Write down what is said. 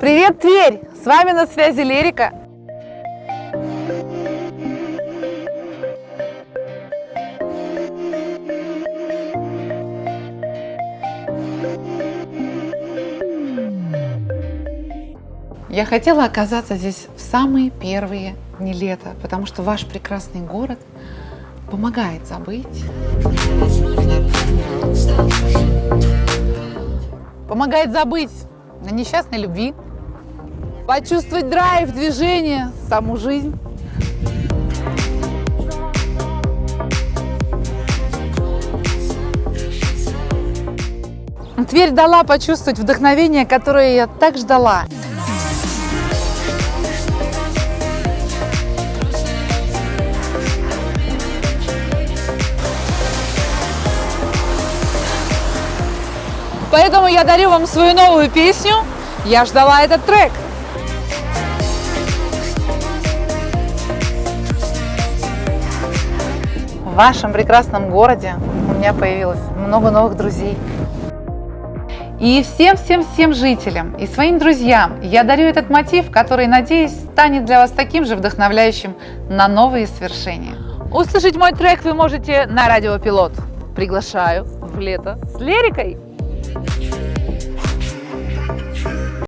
Привет, Тверь! С вами на связи Лерика. Я хотела оказаться здесь в самые первые дни лета, потому что ваш прекрасный город помогает забыть. Помогает забыть о несчастной любви, почувствовать драйв, движение, саму жизнь. Тверь дала почувствовать вдохновение, которое я так ждала. Поэтому я дарю вам свою новую песню «Я ждала этот трек». Вашем прекрасном городе у меня появилось много новых друзей. И всем-всем-всем жителям и своим друзьям я дарю этот мотив, который, надеюсь, станет для вас таким же вдохновляющим на новые свершения. Услышать мой трек вы можете на радио Пилот. Приглашаю в лето с лирикой!